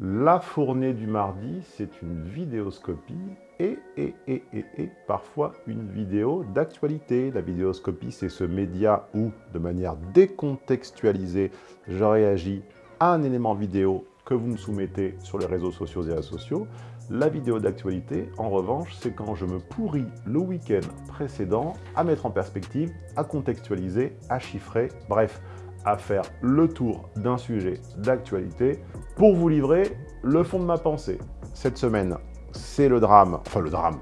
La fournée du mardi, c'est une vidéoscopie et, et, et, et, et parfois une vidéo d'actualité. La vidéoscopie, c'est ce média où, de manière décontextualisée, je réagis à un élément vidéo que vous me soumettez sur les réseaux sociaux et asociaux. La vidéo d'actualité, en revanche, c'est quand je me pourris le week-end précédent à mettre en perspective, à contextualiser, à chiffrer, bref, à faire le tour d'un sujet d'actualité pour vous livrer le fond de ma pensée. Cette semaine, c'est le drame, enfin le drame,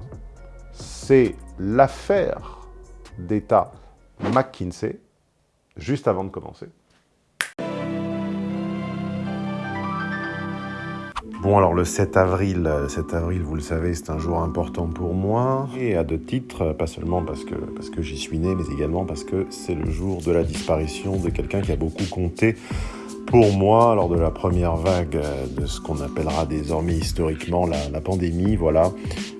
c'est l'affaire d'État McKinsey, juste avant de commencer. Bon, alors le 7 avril, 7 avril, vous le savez, c'est un jour important pour moi. Et à deux titres, pas seulement parce que, j'y suis né, mais également parce que c'est le jour de la disparition de quelqu'un qui a beaucoup compté pour moi lors de la première vague de ce qu'on appellera désormais historiquement la, la pandémie. Voilà,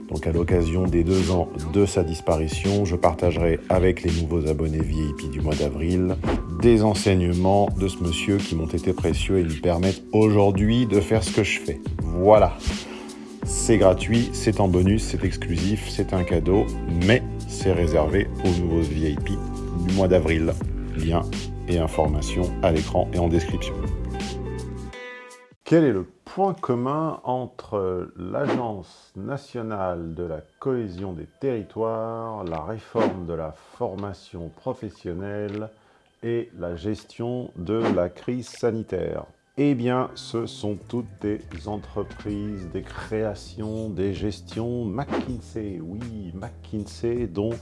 donc à l'occasion des deux ans de sa disparition, je partagerai avec les nouveaux abonnés VIP du mois d'avril des enseignements de ce monsieur qui m'ont été précieux et me permettent aujourd'hui de faire ce que je fais. Voilà. C'est gratuit, c'est en bonus, c'est exclusif, c'est un cadeau, mais c'est réservé aux nouveaux VIP du mois d'avril. Lien et informations à l'écran et en description. Quel est le point commun entre l'Agence nationale de la cohésion des territoires, la réforme de la formation professionnelle et la gestion de la crise sanitaire Eh bien, ce sont toutes des entreprises, des créations, des gestions McKinsey. Oui, McKinsey, dont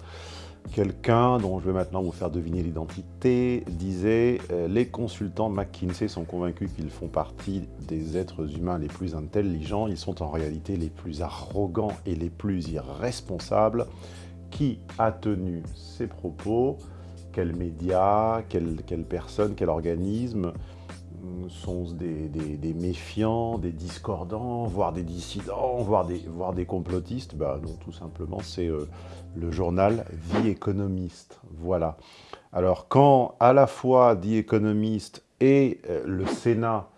Quelqu'un, dont je vais maintenant vous faire deviner l'identité, disait euh, Les consultants McKinsey sont convaincus qu'ils font partie des êtres humains les plus intelligents. Ils sont en réalité les plus arrogants et les plus irresponsables. Qui a tenu ces propos? Quel média? Quelle, quelle personne? Quel organisme? Sont des, méfiants, des discordants, voire des dissidents, voire des, voire des complotistes bah, Non, tout simplement, c'est euh, le journal Vie économiste. Voilà. Alors, quand à la fois The Economist et euh, le Sénat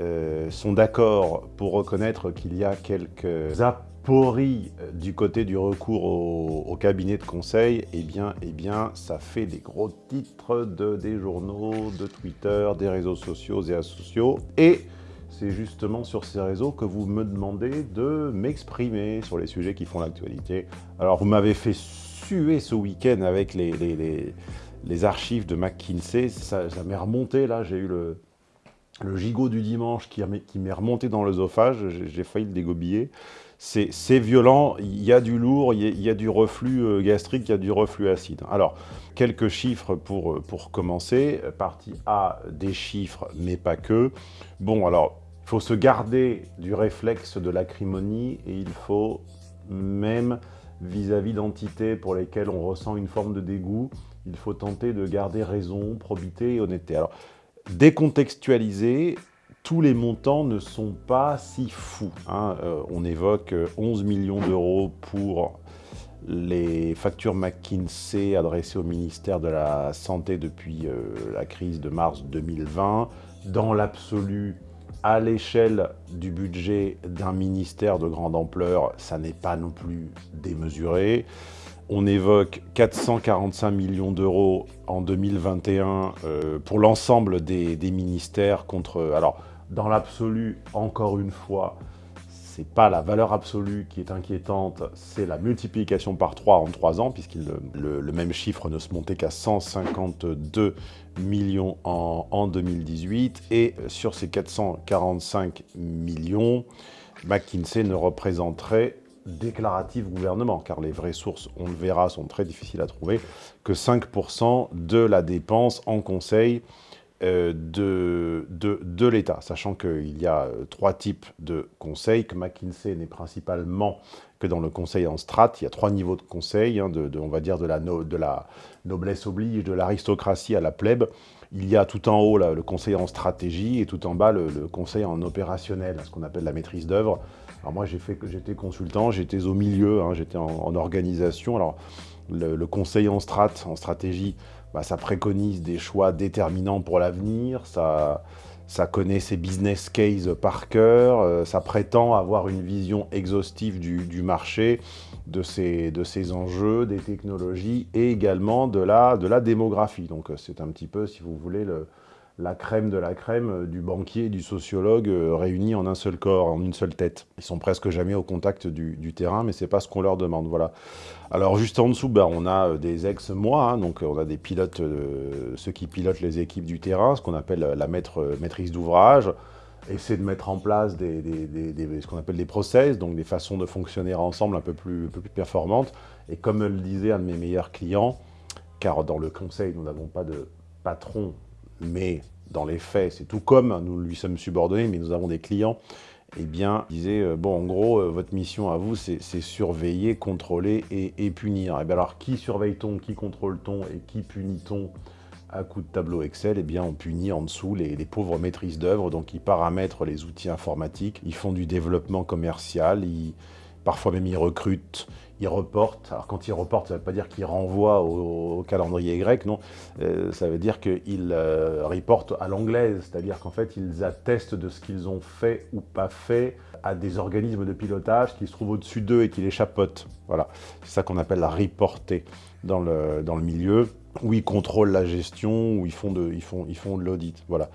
euh, sont d'accord pour reconnaître qu'il y a quelques apories euh, du côté du recours au, cabinet de conseil, eh bien, eh bien, ça fait des gros titres de, des journaux, de Twitter, des réseaux sociaux et asociaux. Et c'est justement sur ces réseaux que vous me demandez de m'exprimer sur les sujets qui font l'actualité. Alors, vous m'avez fait suer ce week-end avec les, archives de McKinsey. Ça, m'est remonté, là, j'ai eu le, le gigot du dimanche qui, m'est remonté dans l'œsophage, j'ai failli le dégobiller. C'est violent, il y a du lourd, il y a, du reflux euh, gastrique, il y a du reflux acide. Alors, quelques chiffres pour, euh, pour commencer. Partie A, des chiffres, mais pas que. Bon, alors, il faut se garder du réflexe de l'acrimonie et il faut, même vis-à-vis d'entités pour lesquelles on ressent une forme de dégoût, il faut tenter de garder raison, probité et honnêteté. Alors, décontextualisé, tous les montants ne sont pas si fous. Hein. Euh, on évoque 11 millions d'euros pour les factures McKinsey adressées au ministère de la Santé depuis euh, la crise de mars 2020. Dans l'absolu, à l'échelle du budget d'un ministère de grande ampleur, ça n'est pas non plus démesuré. On évoque 445 millions d'euros en 2021 euh, pour l'ensemble des, ministères contre... dans l'absolu, encore une fois, c'est pas la valeur absolue qui est inquiétante, c'est la multiplication par 3 en 3 ans, puisque le, même chiffre ne se montait qu'à 152 millions en, en, 2018. Et sur ces 445 millions, McKinsey ne représenterait déclaratif gouvernement, car les vraies sources, on le verra, sont très difficiles à trouver, que 5% de la dépense en conseil euh, de, de, l'État, sachant qu'il y a euh, trois types de conseils, que McKinsey n'est principalement que dans le conseil en strat, il y a trois niveaux de conseil, hein, de, on va dire de la, de noblesse oblige, de l'aristocratie à la plèbe. Il y a tout en haut le conseil en stratégie et tout en bas le, le conseil en opérationnel, ce qu'on appelle la maîtrise d'œuvre. Alors moi, j'étais consultant, j'étais au milieu, hein, j'étais en, organisation. Alors, le, conseil en strat, en stratégie, bah, ça préconise des choix déterminants pour l'avenir, ça, ça connaît ses business cases par cœur, euh, ça prétend avoir une vision exhaustive du, marché, de ses, de enjeux, des technologies et également de la, de la démographie. Donc euh, c'est un petit peu, si vous voulez, le, la crème de la crème euh, du banquier et du sociologue réunis en un seul corps, en une seule tête. Ils sont presque jamais au contact du, terrain, mais c'est pas ce qu'on leur demande. Voilà. Alors juste en dessous, ben, on a euh, des ex-moi, hein, donc on a des pilotes, ceux qui pilotent les équipes du terrain, ce qu'on appelle la maître, maîtrise d'ouvrage, essayer de mettre en place ce qu'on appelle des process, donc des façons de fonctionner ensemble un peu plus, un peu plus performantes. Et comme le disait un de mes meilleurs clients, car dans le conseil, nous n'avons pas de patron mais dans les faits, c'est tout comme nous lui sommes subordonnés, mais nous avons des clients, eh bien, disait, euh, bon, en gros, euh, votre mission à vous, c'est surveiller, contrôler et, punir. Et eh bien alors, qui surveille-t-on, qui contrôle-t-on et qui punit-on à coup de tableau Excel, eh bien, on punit en dessous les, pauvres maîtrises d'œuvre, donc ils paramètrent les outils informatiques, ils font du développement commercial, ils, parfois même ils recrutent, ils reportent. Alors quand ils reportent, ça ne veut pas dire qu'ils renvoient au, calendrier grec, non. Euh, ça veut dire qu'ils euh, reportent à l'anglaise, c'est-à-dire qu'en fait, ils attestent de ce qu'ils ont fait ou pas fait à des organismes de pilotage qui se trouvent au-dessus d'eux et qui les chapeautent. Voilà, c'est ça qu'on appelle la reporter dans le, dans le milieu, où ils contrôlent la gestion, où ils font de, ils font, ils font de l'audit. Voilà.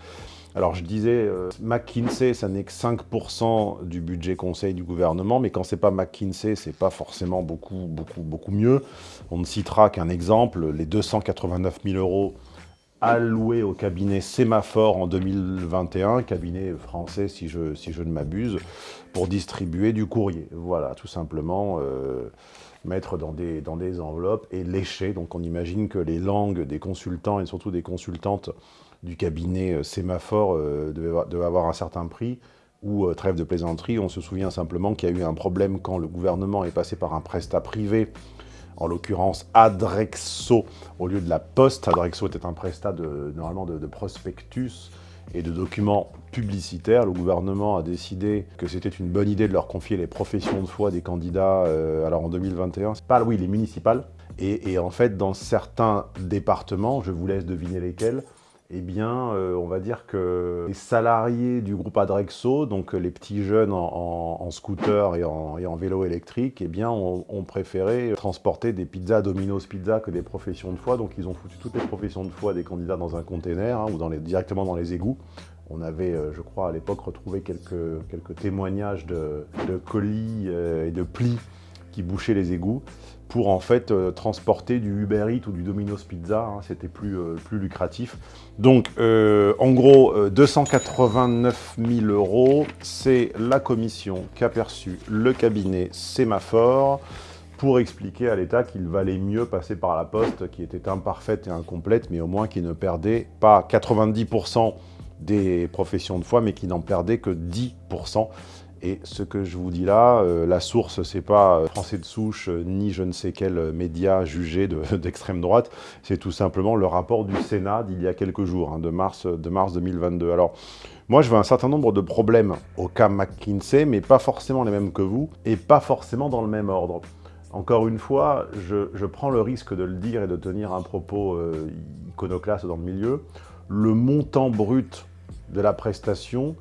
Alors je disais, euh, McKinsey, ça n'est que 5% du budget conseil du gouvernement, mais quand c'est pas McKinsey, c'est pas forcément beaucoup, beaucoup, beaucoup mieux. On ne citera qu'un exemple, les 289 000 euros alloués au cabinet Sémaphore en 2021, cabinet français si je, si je ne m'abuse, pour distribuer du courrier. Voilà, tout simplement, euh, mettre dans des, dans des enveloppes et lécher. Donc on imagine que les langues des consultants et surtout des consultantes du cabinet euh, Sémaphore euh, devait, avoir un certain prix, ou euh, trêve de plaisanterie, on se souvient simplement qu'il y a eu un problème quand le gouvernement est passé par un prestat privé, en l'occurrence Adrexo, au lieu de la Poste. Adrexo était un prestat de, normalement de, prospectus et de documents publicitaires. Le gouvernement a décidé que c'était une bonne idée de leur confier les professions de foi des candidats, alors en 2021, pas, oui, les municipales. Et, et en fait, dans certains départements, je vous laisse deviner lesquels, eh bien, euh, on va dire que les salariés du groupe Adrexo, donc euh, les petits jeunes en, scooter et en, vélo électrique, eh bien, ont, préféré transporter des pizzas Domino's Pizza que des professions de foi. Donc, ils ont foutu toutes les professions de foi des candidats dans un container hein, ou dans les, directement dans les égouts. On avait, euh, je crois, à l'époque, retrouvé quelques, quelques témoignages de, colis et de plis qui bouchaient les égouts pour en fait euh, transporter du Uber Eats ou du Domino's Pizza, hein, c'était plus, euh, plus lucratif. Donc euh, en gros, 289 000 euros, c'est la commission qu'a perçu le cabinet Sémaphore pour expliquer à l'État qu'il valait mieux passer par la poste, qui était imparfaite et incomplète, mais au moins qui ne perdait pas 90% des professions de foi, mais qui n'en perdait que 10%. Et ce que je vous dis là, euh, la source, c'est pas euh, Français de souche, euh, ni je ne sais quel média jugé d'extrême droite, c'est tout simplement le rapport du Sénat d'il y a quelques jours, hein, de, mars, de mars 2022. Alors, moi, je vois un certain nombre de problèmes au cas McKinsey, mais pas forcément les mêmes que vous, et pas forcément dans le même ordre. Encore une fois, je, prends le risque de le dire et de tenir un propos iconoclaste dans le milieu. Le montant brut de la prestation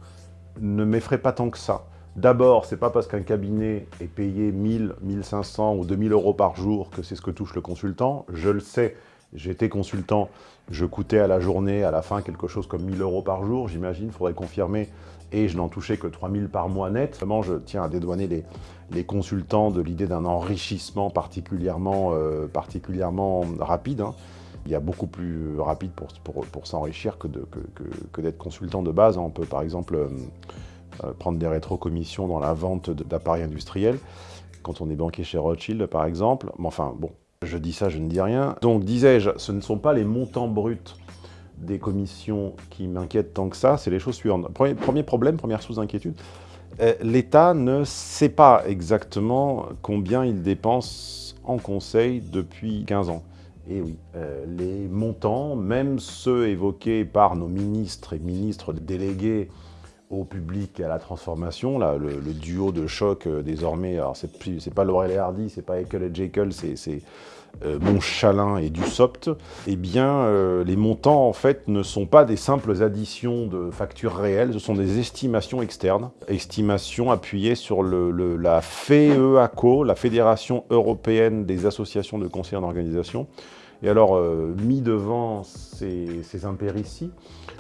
ne m'effraie pas tant que ça. D'abord, c'est pas parce qu'un cabinet est payé 1000, 1500 ou 2000 euros par jour que c'est ce que touche le consultant. Je le sais, j'étais consultant, je coûtais à la journée, à la fin, quelque chose comme 1000 euros par jour, j'imagine, il faudrait confirmer, et je n'en touchais que 3000 par mois net. Vraiment, je tiens à dédouaner les, consultants de l'idée d'un enrichissement particulièrement, euh, particulièrement rapide. Hein. Il y a beaucoup plus rapide pour, s'enrichir que, d'être consultant de base. On peut par exemple... Euh, prendre des rétrocommissions dans la vente d'appareils industriels, quand on est banquier chez Rothschild par exemple. Mais enfin, bon, je dis ça, je ne dis rien. Donc, disais-je, ce ne sont pas les montants bruts des commissions qui m'inquiètent tant que ça, c'est les choses suivantes. Premier, problème, première source d'inquiétude, euh, l'État ne sait pas exactement combien il dépense en conseil depuis 15 ans. Et oui, euh, les montants, même ceux évoqués par nos ministres et ministres délégués au public et à la transformation, là, le, duo de choc euh, désormais, alors c'est pas Laurel et Hardy, c'est pas Ekel et Jekyll, c'est euh, Montchalin et Dussopt, eh bien euh, les montants en fait ne sont pas des simples additions de factures réelles, ce sont des estimations externes, estimations appuyées sur le, la FEACO, la Fédération Européenne des Associations de Conseillers d'Organisation, et alors, euh, mis devant ces, ces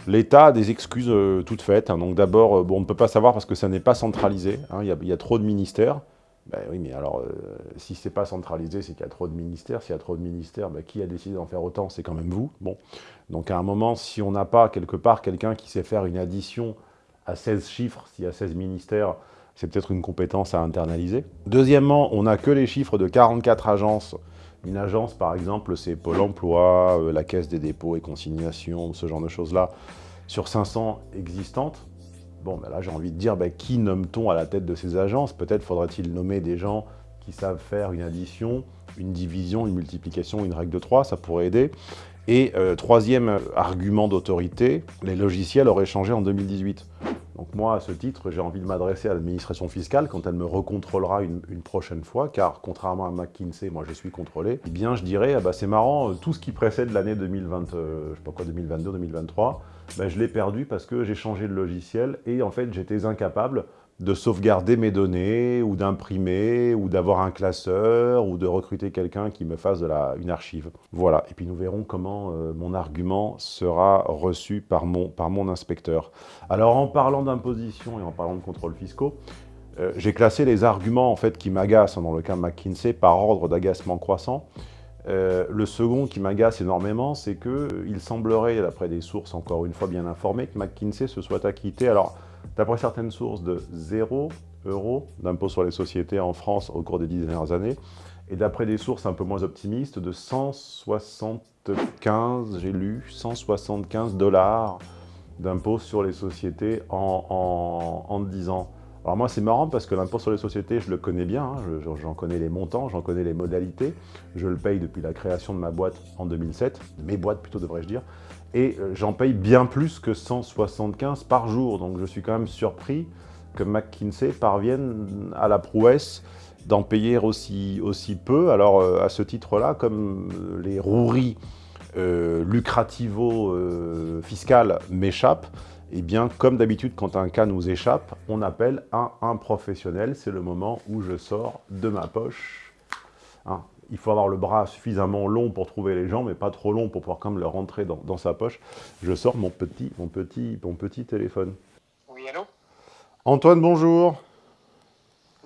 l'État a des excuses euh, toutes faites. Hein. Donc d'abord, euh, bon, on ne peut pas savoir parce que ça n'est pas centralisé. Hein. Il, y a, trop de ministères. Ben oui, mais alors, si ce n'est pas centralisé, c'est qu'il y a trop de ministères. S'il y a trop de ministères, ben, qui a décidé d'en faire autant? C'est quand même vous. Bon. Donc à un moment, si on n'a pas quelque part quelqu'un qui sait faire une addition à 16 chiffres, s'il y a 16 ministères, c'est peut-être une compétence à internaliser. Deuxièmement, on n'a que les chiffres de 44 agences une agence, par exemple, c'est Pôle emploi, euh, la Caisse des dépôts et consignations, ce genre de choses-là, sur 500 existantes. Bon, ben là, j'ai envie de dire, ben, qui nomme-t-on à la tête de ces agences? Peut-être faudrait-il nommer des gens qui savent faire une addition, une division, une multiplication, une règle de 3, ça pourrait aider. Et euh, troisième argument d'autorité, les logiciels auraient changé en 2018. Donc moi, à ce titre, j'ai envie de m'adresser à l'administration fiscale quand elle me recontrôlera une, prochaine fois, car contrairement à McKinsey, moi je suis contrôlé, eh bien je dirais, ah bah, c'est marrant, euh, tout ce qui précède l'année 2020, euh, je sais pas quoi, 2022, 2023, ben, je l'ai perdu parce que j'ai changé de logiciel et en fait j'étais incapable de sauvegarder mes données, ou d'imprimer, ou d'avoir un classeur, ou de recruter quelqu'un qui me fasse de une archive. Voilà, et puis nous verrons comment euh, mon argument sera reçu par mon, par mon inspecteur. Alors en parlant d'imposition et en parlant de contrôles fiscaux, euh, j'ai classé les arguments en fait qui m'agacent dans le cas de McKinsey par ordre d'agacement croissant. Euh, le second qui m'agace énormément, c'est qu'il semblerait, d'après des sources encore une fois bien informées, que McKinsey se soit acquitté. Alors, D'après certaines sources, de 0 euros d'impôt sur les sociétés en France au cours des dix dernières années, et d'après des sources un peu moins optimistes, de 175, j'ai lu, 175 dollars d'impôt sur les sociétés en, en, 10 ans. Alors moi, c'est marrant parce que l'impôt sur les sociétés, je le connais bien, hein, j'en connais les montants, j'en connais les modalités. Je le paye depuis la création de ma boîte en 2007, mes boîtes plutôt devrais-je dire et euh, j'en paye bien plus que 175 par jour. Donc je suis quand même surpris que McKinsey parvienne à la prouesse d'en payer aussi, aussi peu. Alors euh, à ce titre-là, comme les roueries euh, lucrativo-fiscales m'échappent, eh bien, comme d'habitude, quand un cas nous échappe, on appelle un, un professionnel. C'est le moment où je sors de ma poche hein, il faut avoir le bras suffisamment long pour trouver les gens, mais pas trop long pour pouvoir quand même le rentrer dans, sa poche. Je sors mon petit, mon, petit, mon petit téléphone. Oui, allô? Antoine, bonjour.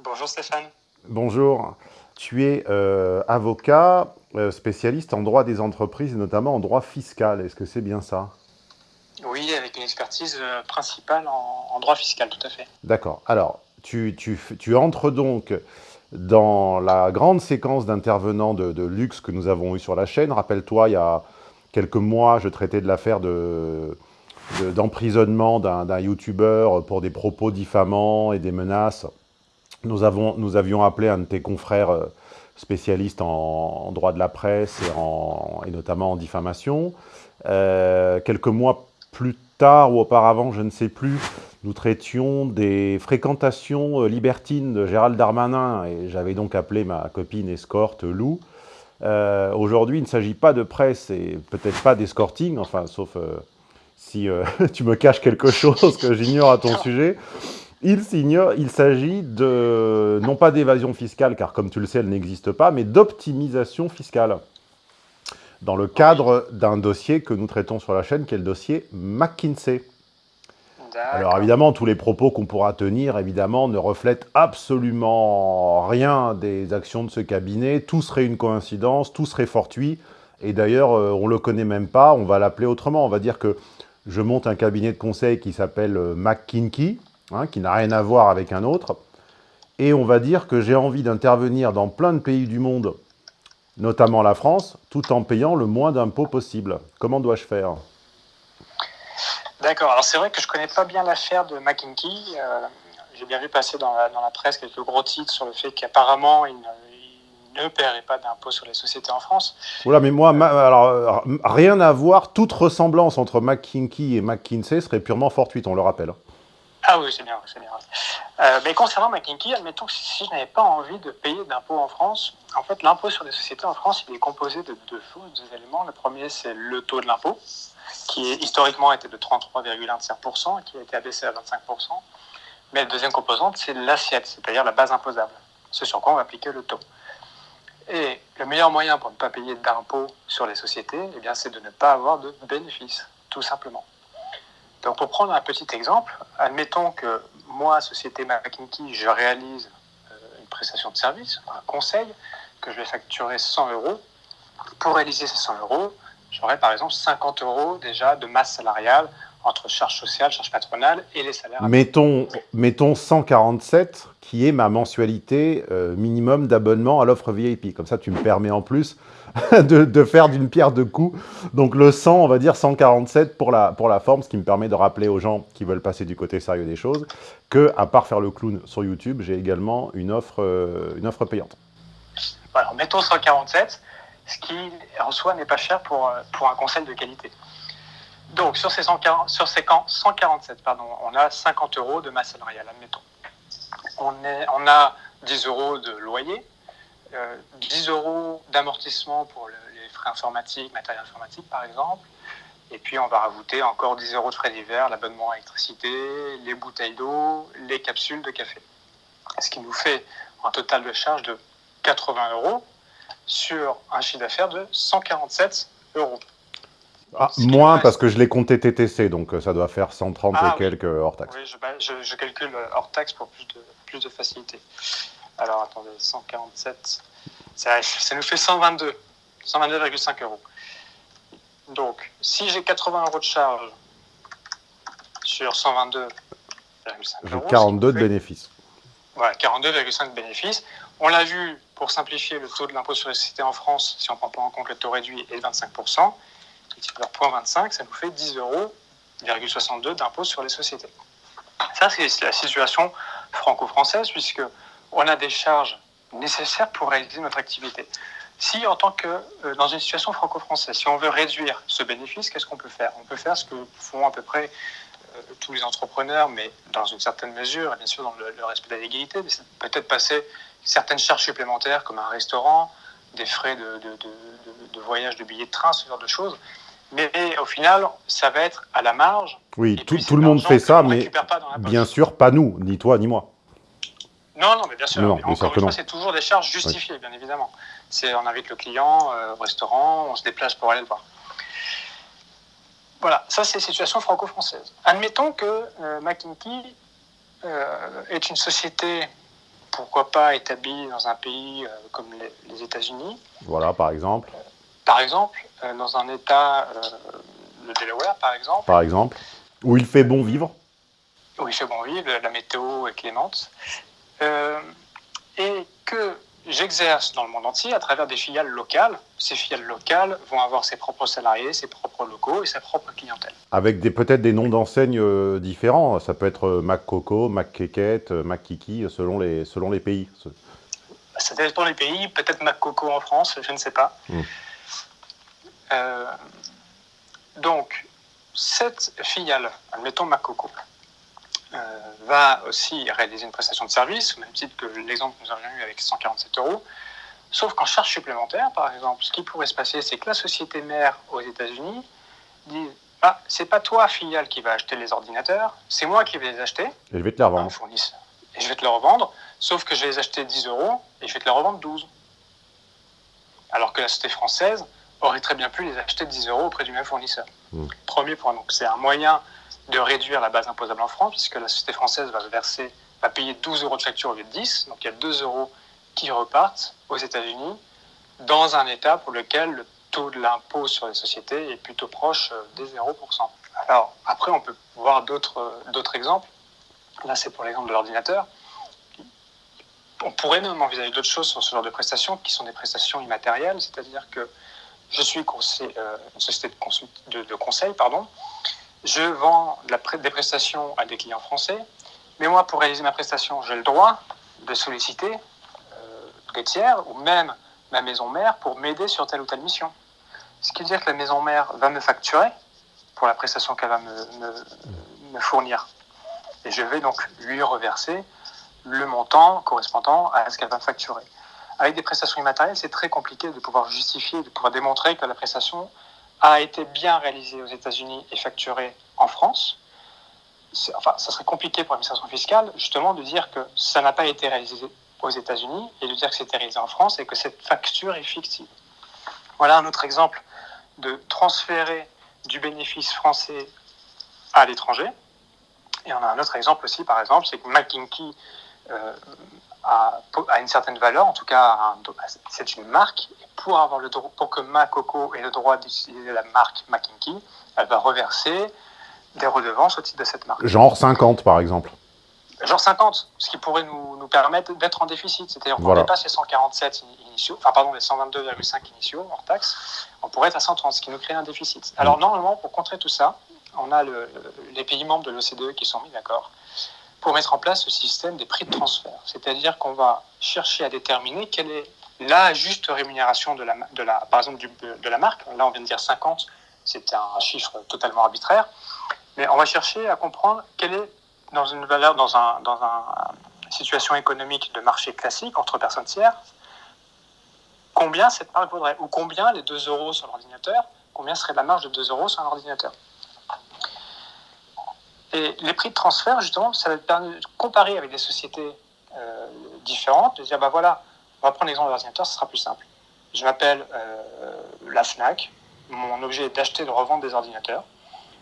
Bonjour Stéphane. Bonjour. Tu es euh, avocat euh, spécialiste en droit des entreprises et notamment en droit fiscal. Est-ce que c'est bien ça? Oui, avec une expertise euh, principale en, droit fiscal, tout à fait. D'accord. Alors, tu, tu, tu entres donc dans la grande séquence d'intervenants de, luxe que nous avons eu sur la chaîne, rappelle-toi, il y a quelques mois, je traitais de l'affaire d'emprisonnement d'un youtubeur pour des propos diffamants et des menaces. Nous, avons, nous avions appelé un de tes confrères euh, spécialistes en, droit de la presse et, en, et notamment en diffamation. Euh, quelques mois plus tard ou auparavant, je ne sais plus, nous traitions des fréquentations euh, libertines de Gérald Darmanin, et j'avais donc appelé ma copine escorte Lou. Euh, aujourd'hui, il ne s'agit pas de presse et peut-être pas d'escorting, enfin, sauf euh, si tu me caches quelque chose que j'ignore à ton sujet. Il, il s'agit de, non pas d'évasion fiscale, car comme tu le sais, elle n'existe pas, mais d'optimisation fiscale dans le cadre d'un dossier que nous traitons sur la chaîne, qui est le dossier McKinsey. Alors évidemment, tous les propos qu'on pourra tenir, évidemment, ne reflètent absolument rien des actions de ce cabinet. Tout serait une coïncidence, tout serait fortuit. Et d'ailleurs, euh, on ne le connaît même pas, on va l'appeler autrement. On va dire que je monte un cabinet de conseil qui s'appelle euh, McKinsey, hein, qui n'a rien à voir avec un autre. Et on va dire que j'ai envie d'intervenir dans plein de pays du monde notamment la France, tout en payant le moins d'impôts possible. Comment dois-je faire? D'accord. Alors c'est vrai que je ne connais pas bien l'affaire de McKinsey. Euh, j'ai bien vu passer dans la, presse quelques gros titres sur le fait qu'apparemment il, ne paierait pas d'impôts sur les sociétés en France. Voilà, mais moi, alors, rien à voir, toute ressemblance entre McKinsey et McKinsey serait purement fortuite, on le rappelle. Ah oui, c'est bien, c'est bien. Euh, mais concernant McKinsey, admettons que si je n'avais pas envie de payer d'impôts en France, en fait, l'impôt sur les sociétés en France, il est composé de deux choses, deux éléments. Le premier, c'est le taux de l'impôt, qui historiquement était de 33,1% et qui a été abaissé à 25%. Mais la deuxième composante, c'est l'assiette, c'est-à-dire la base imposable, ce sur quoi on va appliquer le taux. Et le meilleur moyen pour ne pas payer d'impôts sur les sociétés, eh bien, c'est de ne pas avoir de bénéfices, tout simplement. Donc pour prendre un petit exemple, admettons que moi, société McKinsey, je réalise euh, une prestation de service, un conseil, que je vais facturer 100 euros. Pour réaliser ces 100 euros, j'aurai par exemple 50 euros déjà de masse salariale entre charges sociales, charges patronales et les salaires. Mettons, mettons 147 qui est ma mensualité euh, minimum d'abonnement à l'offre VIP. Comme ça, tu me permets en plus de, faire d'une pierre deux coups. Donc le 100, on va dire 147 pour la, pour la forme, ce qui me permet de rappeler aux gens qui veulent passer du côté sérieux des choses que, à part faire le clown sur YouTube, j'ai également une offre, euh, une offre payante. Alors mettons 147, ce qui en soi n'est pas cher pour, euh, pour un conseil de qualité. Donc sur ces, 140, sur ces 147, pardon, on a 50 euros de masse salariale, admettons. On, est, on a 10 euros de loyer, 10 euh, euros d'amortissement pour les frais informatiques, matériel informatique par exemple. Et puis on va rajouter encore 10 euros de frais d'hiver, l'abonnement à l'électricité, les bouteilles d'eau, les capsules de café. Ce qui nous fait un total de charge de 80 euros sur un chiffre d'affaires de 147 euros. Ah, moins parce que je l'ai compté TTC, donc euh, ça doit faire 130 et ah quelques hors taxes. Oui, bah, je, calcule hors taxe pour plus de, plus de facilité. Alors, attendez, 147, ça, nous fait 122, 122,5 euros. Donc, si j'ai 80 euros de charge sur 122,5 euros... 42 de bénéfices. Voilà, 42,5 de bénéfices. On l'a vu, pour simplifier, le taux de l'impôt sur les sociétés en France, si on ne prend pas en compte le taux réduit, est de 25%. Alors, 0,25, ça nous fait 10 euros, d'impôt sur les sociétés. Ça, c'est la situation franco-française, puisque on a des charges nécessaires pour réaliser notre activité. Si, en tant que, euh, dans une situation franco-française, si on veut réduire ce bénéfice, qu'est-ce qu'on peut faire? On peut faire ce que font à peu près euh, tous les entrepreneurs, mais dans une certaine mesure, bien sûr dans le, respect de l'égalité, peut-être passer certaines charges supplémentaires comme un restaurant, des frais de, de, voyage, de billets de train, ce genre de choses. Mais au final, ça va être à la marge. Oui, tout, tout le monde fait ça, mais bien sûr, pas nous, ni toi, ni moi. Non, non, mais bien sûr. encore une fois, c'est toujours des charges justifiées, bien évidemment. C'est on invite le client euh, au restaurant, on se déplace pour aller le voir. Voilà, ça c'est la situation franco-française. Admettons que euh, McKinsey euh, est une société, pourquoi pas établie dans un pays comme les, États-Unis. Voilà, par exemple. par exemple, dans un État, le Delaware, par exemple. Par exemple, où il fait bon vivre. Où il fait bon vivre, la météo est clémente. Euh, et que j'exerce dans le monde entier à travers des filiales locales. Ces filiales locales vont avoir ses propres salariés, ses propres locaux et sa propre clientèle. Avec peut-être des noms d'enseignes euh, différents. Ça peut être euh, McKeket, McKiki, selon les, selon les pays. Ça dépend des pays. Peut-être McCoco en France, je ne sais pas. Hmm. donc, cette filiale, admettons McCoco, euh, va aussi réaliser une prestation de service, au même titre que l'exemple que nous avions eu avec 147 euros. Sauf qu'en charge supplémentaire, par exemple, ce qui pourrait se passer, c'est que la société mère aux États-Unis dit Ah, c'est pas toi, filiale, qui va acheter les ordinateurs, c'est moi qui vais les acheter. Et je vais te les revendre. Et je vais te les revendre, sauf que je vais les acheter 10 euros et je vais te les revendre 12. Alors que la société française aurait très bien pu les acheter 10 euros auprès du même fournisseur. Hmm. Premier point, donc c'est un moyen de réduire la base imposable en France, puisque la société française va verser, va payer 12 euros de facture au lieu de 10. Donc il y a 2 euros qui repartent aux États-Unis dans un État pour lequel le taux de l'impôt sur les sociétés est plutôt proche euh, des 0%. Alors après, on peut voir d'autres exemples. Là, c'est pour l'exemple de l'ordinateur. On pourrait même envisager d'autres choses sur ce genre de prestations qui sont des prestations immatérielles, c'est-à-dire que je suis euh, une société de, de conseil, pardon, je vends des prestations à des clients français, mais moi, pour réaliser ma prestation, j'ai le droit de solliciter euh, des tiers ou même ma maison mère pour m'aider sur telle ou telle mission. Ce qui veut dire que la maison mère va me facturer pour la prestation qu'elle va me, fournir. Et je vais donc lui reverser le montant correspondant à ce qu'elle va facturer. Avec des prestations immatérielles, c'est très compliqué de pouvoir justifier, de pouvoir démontrer que la prestation a été bien réalisée aux États-Unis et facturée en France. Enfin, ça serait compliqué pour l'administration fiscale, justement, de dire que ça n'a pas été réalisé aux États-Unis et de dire que c'était réalisé en France et que cette facture est fictive. Voilà un autre exemple de transférer du bénéfice français à l'étranger. Et on a un autre exemple aussi, par exemple, c'est que McKinsey euh, a, une certaine valeur, en tout cas, c'est une marque. Et pour, avoir le, pour que Macoco ait le droit d'utiliser la marque McKinsey, elle va reverser des redevances au titre de cette marque. Genre 50, par exemple Genre 50, ce qui pourrait nous, nous permettre d'être en déficit. C'est-à-dire qu'on dépasse les 147 initiaux, enfin pardon, les 122,5 initiaux hors taxe, on pourrait être à 130, ce qui nous crée un déficit. Alors mm. normalement, pour contrer tout ça, on a les pays membres de l'OCDE qui sont mis d'accord pour mettre en place ce système des prix de transfert. C'est-à-dire qu'on va chercher à déterminer quelle est la juste rémunération de la, de la, par exemple de la marque. Là, on vient de dire 50, c'est un chiffre totalement arbitraire. Mais on va chercher à comprendre quelle est, dans une valeur, dans un, dans situation économique de marché classique entre personnes tiers, combien cette marque vaudrait, ou combien les 2 euros sur l'ordinateur, combien serait la marge de 2 euros sur un ordinateur. Et les prix de transfert, justement, ça va permettre de comparer avec des sociétés euh, différentes, de dire, bah voilà, on va prendre l'exemple de l'ordinateur, ce sera plus simple. Je m'appelle euh, la FNAC, mon objet est d'acheter et de revendre des ordinateurs.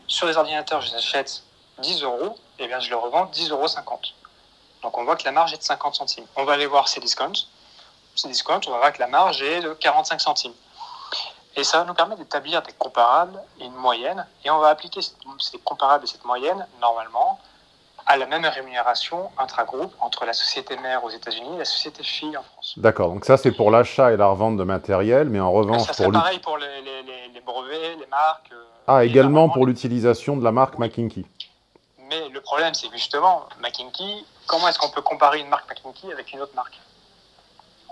Sur les ordinateurs, je les achète 10 euros, et bien je les revends 10,50 euros. Donc on voit que la marge est de 50 centimes. On va aller voir ces discounts. Ces discounts, on va voir que la marge est de 45 centimes. Et ça va nous permettre d'établir des comparables et une moyenne. Et on va appliquer ces comparables et cette moyenne, normalement, à la même rémunération intra-groupe entre la société mère aux États-Unis et la société fille en France. D'accord, donc ça c'est pour l'achat et la revente de matériel, mais en revanche... Ça c'est pareil pour les, brevets, les marques... Euh, ah, également pour l'utilisation de la marque McKinsey. Mais le problème c'est justement, McKinsey, comment est-ce qu'on peut comparer une marque McKinsey avec une autre marque?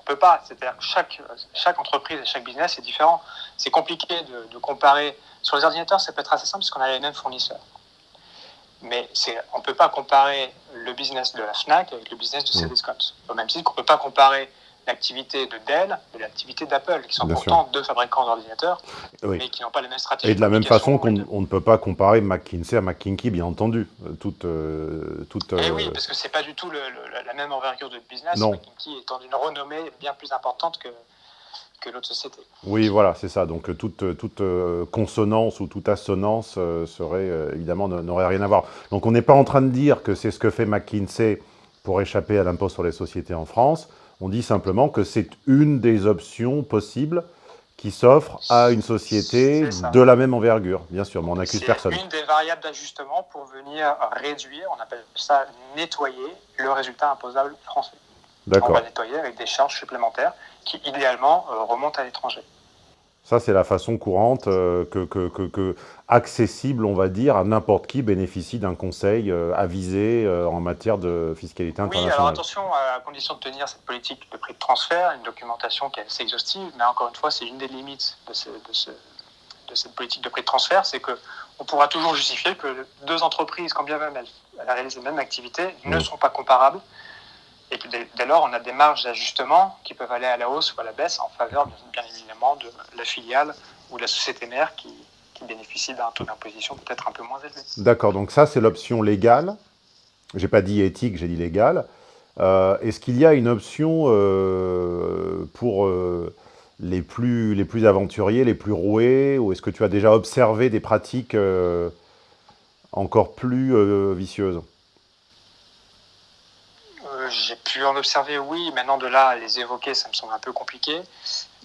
Peut pas. C'est-à-dire que chaque, chaque entreprise et chaque business est différent. C'est compliqué de, comparer. Sur les ordinateurs, ça peut être assez simple parce qu'on a les mêmes fournisseurs. Mais on ne peut pas comparer le business de la FNAC avec le business de Cdiscount. Mmh. Au même titre qu'on ne peut pas comparer l'activité de Dell et l'activité d'Apple, qui sont pourtant deux fabricants d'ordinateurs, mais qui n'ont pas les mêmes stratégies. Et de la même façon qu'on ne peut pas comparer McKinsey à McKinsey, bien entendu. Euh, toute, euh, toute, eh oui, euh, parce que ce n'est pas du tout la même envergure de business, non. McKinsey étant d'une renommée bien plus importante que, que l'autre société. Oui, voilà, c'est ça. Donc toute, toute consonance ou toute assonance serait, évidemment, n'aurait rien à voir. Donc on n'est pas en train de dire que c'est ce que fait McKinsey pour échapper à l'impôt sur les sociétés en France. On dit simplement que c'est une des options possibles qui s'offre à une société de la même envergure, bien sûr, mais on n'accuse personne. C'est une des variables d'ajustement pour venir réduire, on appelle ça nettoyer, le résultat imposable français. On va nettoyer avec des charges supplémentaires qui, idéalement, euh, remontent à l'étranger. Ça, c'est la façon courante euh, que, que, accessible, on va dire, à n'importe qui bénéficie d'un conseil euh, avisé euh, en matière de fiscalité internationale. Oui, alors attention, à condition de tenir cette politique de prix de transfert, une documentation qui est assez exhaustive, mais encore une fois, c'est une des limites de, de, cette politique de prix de transfert, c'est qu'on pourra toujours justifier que deux entreprises, quand bien même elles, réalisent la même activité, ne sont pas comparables et que dès, lors, on a des marges d'ajustement qui peuvent aller à la hausse ou à la baisse en faveur, bien évidemment, de la filiale ou de la société mère qui, qui bénéficie d'un taux d'imposition peut-être un peu moins élevé. D'accord, donc ça, c'est l'option légale. J'ai pas dit éthique, j'ai dit légale. Euh, est-ce qu'il y a une option euh, pour euh, les, plus, les plus aventuriers, les plus roués Ou est-ce que tu as déjà observé des pratiques encore plus vicieuses? J'ai pu en observer, oui. Maintenant, de là à les évoquer, ça me semble un peu compliqué.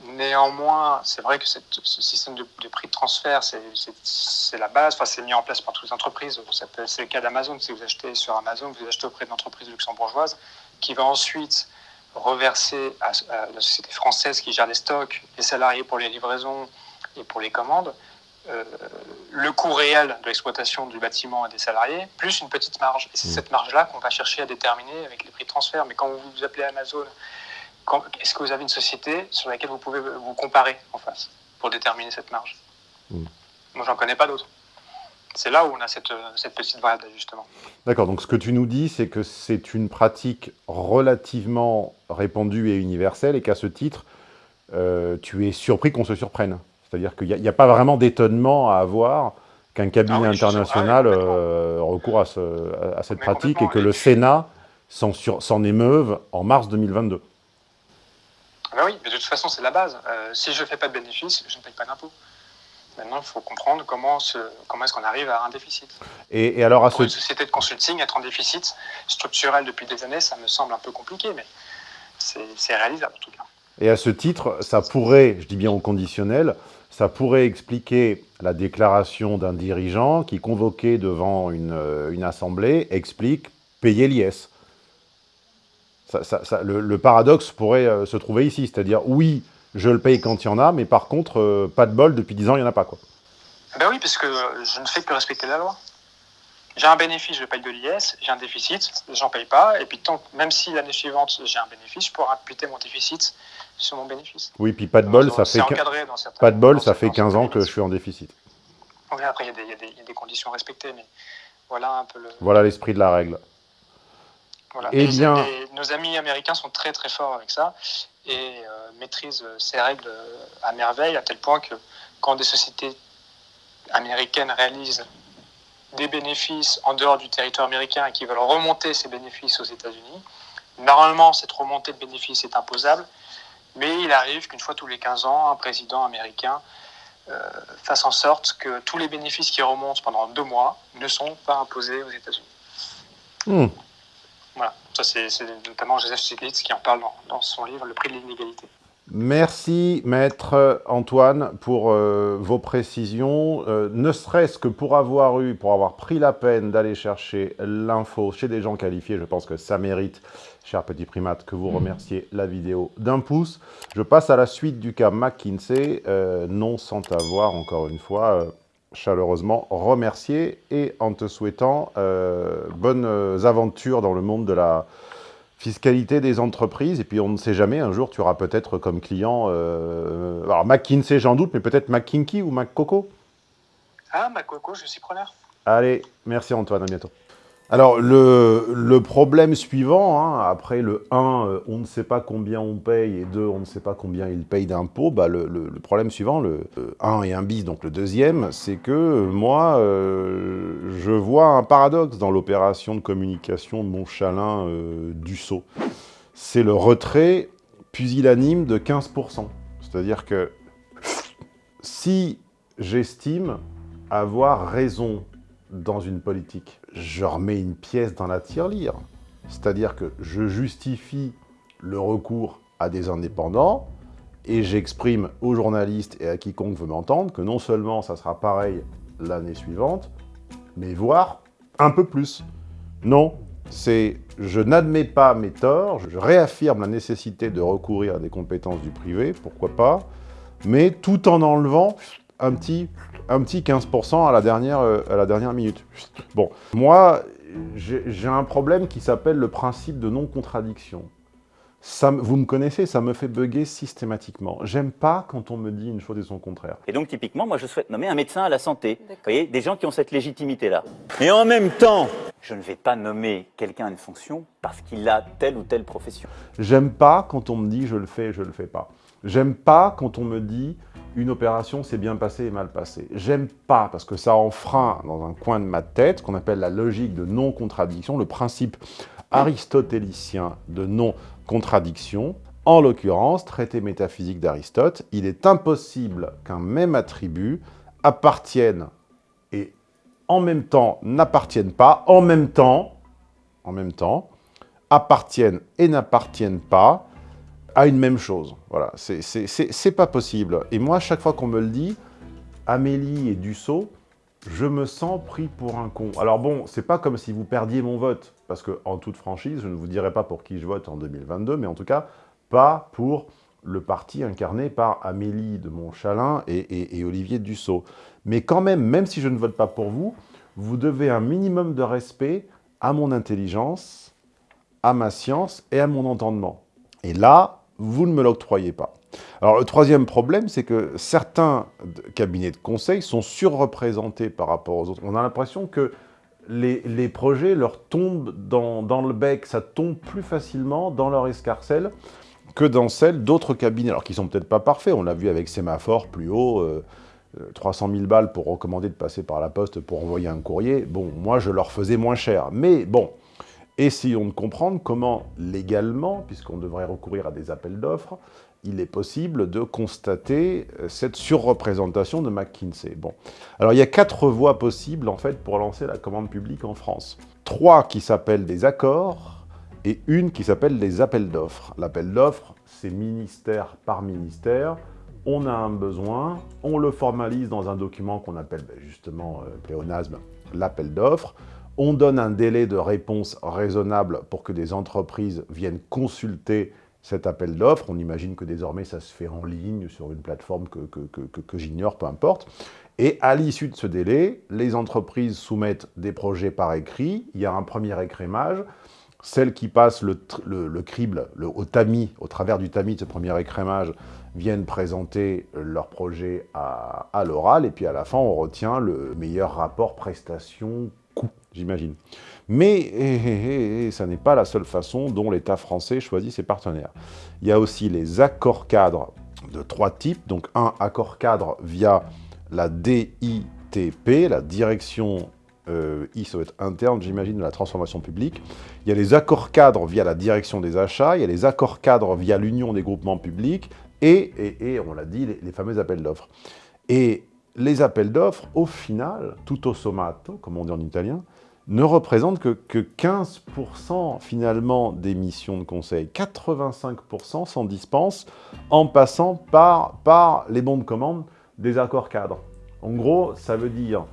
Néanmoins, c'est vrai que ce système de, prix de transfert, c'est la base. Enfin, c'est mis en place par toutes les entreprises. C'est le cas d'Amazon. Si vous achetez sur Amazon, vous achetez auprès d'une entreprise luxembourgeoise qui va ensuite reverser à, la société française qui gère les stocks, les salariés pour les livraisons et pour les commandes. Euh, le coût réel de l'exploitation du bâtiment et des salariés, plus une petite marge. Et c'est mmh. cette marge-là qu'on va chercher à déterminer avec les prix de transfert. Mais quand vous vous appelez Amazon, est-ce que vous avez une société sur laquelle vous pouvez vous comparer en face pour déterminer cette marge? Mmh. Moi, j'en connais pas d'autres. C'est là où on a cette, cette petite variable d'ajustement. D'accord, donc ce que tu nous dis, c'est que c'est une pratique relativement répandue et universelle, et qu'à ce titre, euh, tu es surpris qu'on se surprenne. C'est-à-dire qu'il n'y a, pas vraiment d'étonnement à avoir qu'un cabinet ah international euh, recourt à, cette pratique et que le Sénat s'en émeuve en mars 2022. Ah ben oui, mais de toute façon, c'est la base. Euh, si je ne fais pas de bénéfices, je ne paye pas d'impôts. Maintenant, il faut comprendre comment, comment est-ce qu'on arrive à un déficit. Et, alors à Pour une société de consulting, être en déficit structurel depuis des années, ça me semble un peu compliqué, mais c'est réalisable en tout cas. Et à ce titre, ça pourrait, je dis bien au conditionnel, ça pourrait expliquer la déclaration d'un dirigeant qui, convoqué devant une, euh, assemblée, explique payer l'IS. le, paradoxe pourrait euh, se trouver ici, c'est-à-dire oui, je le paye quand il y en a, mais par contre, euh, pas de bol, depuis 10 ans, il n'y en a pas. Quoi. Ben oui, parce que je ne fais que respecter la loi. J'ai un bénéfice, je paye de l'IS, j'ai un déficit, j'en paye pas, et puis tant, même si l'année suivante j'ai un bénéfice, je pourrais imputer mon déficit sur mon bénéfice. Oui, puis pas de bol, ça fait, pas de bol, ça fait 15 ans que je suis en déficit. Oui, après il y, y, a des conditions respectées, mais voilà un peu le... Voilà l'esprit de la règle. Voilà. Et, bien... nos amis américains sont très très forts avec ça, et euh, maîtrisent ces règles à merveille, à tel point que quand des sociétés américaines réalisent des bénéfices en dehors du territoire américain et qui veulent remonter ces bénéfices aux États-Unis. Normalement, cette remontée de bénéfices est imposable, mais il arrive qu'une fois tous les 15 ans, un président américain euh, fasse en sorte que tous les bénéfices qui remontent pendant deux mois ne sont pas imposés aux États-Unis. Hmm. Voilà, ça c'est notamment Joseph Stiglitz qui en parle dans son livre Le prix de l'inégalité. Merci, Maître Antoine, pour euh, vos précisions. Euh, ne serait-ce que pour avoir eu, pour avoir pris la peine d'aller chercher l'info chez des gens qualifiés, je pense que ça mérite, cher petit primate, que vous remerciez la vidéo d'un pouce. Je passe à la suite du cas McKinsey, euh, non sans t'avoir, encore une fois, chaleureusement remercié et en te souhaitant bonnes aventures dans le monde de la fiscalité des entreprises, et puis on ne sait jamais, un jour tu auras peut-être comme client, euh, alors McKinsey j'en doute, mais peut-être McKinky ou McCoco Ah, McCoco, je suis preneur. Allez, merci Antoine, à bientôt. Alors, le, problème suivant, hein, après le 1, euh, on ne sait pas combien on paye, et 2, on ne sait pas combien il paye d'impôts, bah, le, problème suivant, le 1 et 1 bis, donc le deuxième, c'est que moi, euh, je vois un paradoxe dans l'opération de communication de mon chalin euh, du saut. C'est le retrait pusillanime de 15%. C'est-à-dire que si j'estime avoir raison dans une politique. Je remets une pièce dans la tirelire. C'est-à-dire que je justifie le recours à des indépendants et j'exprime aux journalistes et à quiconque veut m'entendre que non seulement ça sera pareil l'année suivante, mais voire un peu plus. Non, c'est je n'admets pas mes torts, je réaffirme la nécessité de recourir à des compétences du privé, pourquoi pas, mais tout en enlevant un petit un petit 15% à la dernière, euh, à la dernière minute. Bon, moi, j'ai un problème qui s'appelle le principe de non-contradiction. vous me connaissez, ça me fait bugger systématiquement. J'aime pas quand on me dit une chose et son contraire. Et donc, typiquement, moi, je souhaite nommer un médecin à la santé. Vous voyez, des gens qui ont cette légitimité-là. Et en même temps, je ne vais pas nommer quelqu'un à une fonction parce qu'il a telle ou telle profession. J'aime pas quand on me dit je le fais, je le fais pas. J'aime pas quand on me dit une opération s'est bien passée et mal passée. J'aime pas, parce que ça enfreint dans un coin de ma tête, qu'on appelle la logique de non-contradiction, le principe aristotélicien de non-contradiction. En l'occurrence, traité métaphysique d'Aristote, il est impossible qu'un même attribut appartienne et en même temps n'appartienne pas, en même temps, en même temps, appartiennent et n'appartiennent pas, à une même chose. Voilà, c'est pas possible. Et moi, chaque fois qu'on me le dit, Amélie et Dussault, je me sens pris pour un con. Alors bon, c'est pas comme si vous perdiez mon vote, parce que en toute franchise, je ne vous dirai pas pour qui je vote en 2022, mais en tout cas, pas pour le parti incarné par Amélie de Montchalin et, et Olivier Dussault. Mais quand même, même si je ne vote pas pour vous, vous devez un minimum de respect à mon intelligence, à ma science et à mon entendement. Et là, vous ne me l'octroyez pas. Alors le troisième problème, c'est que certains cabinets de conseil sont surreprésentés par rapport aux autres. On a l'impression que les, projets leur tombent dans, le bec, ça tombe plus facilement dans leur escarcelle que dans celle d'autres cabinets, alors qui sont peut-être pas parfaits. On l'a vu avec Sémaphore plus haut, 300 euh, 000 balles pour recommander de passer par la poste pour envoyer un courrier. Bon, moi, je leur faisais moins cher. Mais bon, essayons de comprendre comment, légalement, puisqu'on devrait recourir à des appels d'offres, il est possible de constater euh, cette surreprésentation de McKinsey. Bon. Alors, il y a quatre voies possibles, en fait, pour lancer la commande publique en France. Trois qui s'appellent des accords et une qui s'appelle des appels d'offres. L'appel d'offres, c'est ministère par ministère. On a un besoin, on le formalise dans un document qu'on appelle ben, justement, euh, pléonasme, l'appel d'offres. On donne un délai de réponse raisonnable pour que des entreprises viennent consulter cet appel d'offres. On imagine que désormais ça se fait en ligne sur une plateforme que, que, j'ignore, peu importe. Et à l'issue de ce délai, les entreprises soumettent des projets par écrit. Il y a un premier écrémage. Celles qui passent le, le, crible le, au tamis, au travers du tamis de ce premier écrémage, viennent présenter leur projet à, à l'oral. Et puis à la fin, on retient le meilleur rapport prestation-coût, j'imagine. Mais eh, eh, eh, ça n'est pas la seule façon dont l'État français choisit ses partenaires. Il y a aussi les accords cadres de trois types. Donc un accord cadre via la DITP, la direction euh, I, être interne, j'imagine, de la transformation publique. Il y a les accords cadres via la direction des achats, il y a les accords cadres via l'union des groupements publics, et, et, on l'a dit, les, les fameux appels d'offres. Et les appels d'offres, au final, tutto sommato, comme on dit en italien, ne représente que, 15% finalement des missions de conseil. 85% s'en dispensent en passant par, par les bons de commande des accords cadres. En gros, ça veut dire,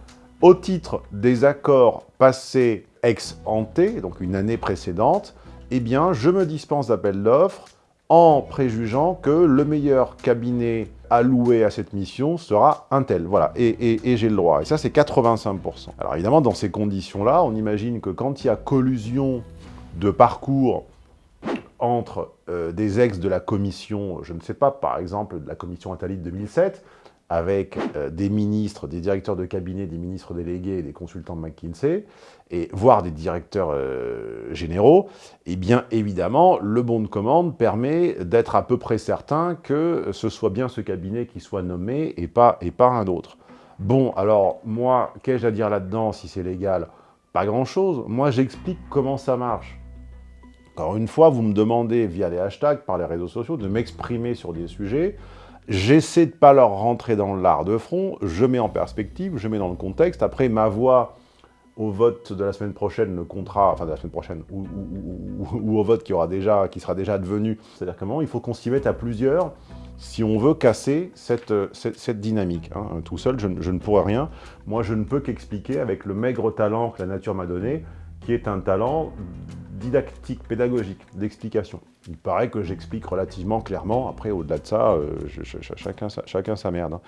au titre des accords passés ex ante, donc une année précédente, eh bien, je me dispense d'appel d'offres en préjugeant que le meilleur cabinet alloué à cette mission sera un tel. Voilà, et, j'ai le droit. Et ça, c'est 85%. Alors évidemment, dans ces conditions-là, on imagine que quand il y a collusion de parcours entre euh, des ex de la commission, je ne sais pas, par exemple, de la commission Attali de 2007, avec euh, des ministres, des directeurs de cabinet, des ministres délégués des consultants de McKinsey, et voire des directeurs euh, généraux, et eh bien évidemment, le bon de commande permet d'être à peu près certain que ce soit bien ce cabinet qui soit nommé et pas, et pas un autre. Bon, alors moi, qu'ai-je à dire là-dedans si c'est légal? Pas grand-chose. Moi, j'explique comment ça marche. Encore une fois, vous me demandez via les hashtags, par les réseaux sociaux, de m'exprimer sur des sujets. J'essaie de ne pas leur rentrer dans l'art de front, je mets en perspective, je mets dans le contexte. Après, ma voix au vote de la semaine prochaine ne comptera, enfin de la semaine prochaine, ou, au vote qui, aura déjà, qui sera déjà advenu. C'est-à-dire comment il faut qu'on s'y mette à plusieurs si on veut casser cette, cette, dynamique. Hein. Tout seul, je, je, ne pourrais rien. Moi, je ne peux qu'expliquer avec le maigre talent que la nature m'a donné, qui est un talent didactique, pédagogique, d'explication. Il paraît que j'explique relativement clairement. Après, au-delà de ça, euh, chacun, chacun sa merde. Hein.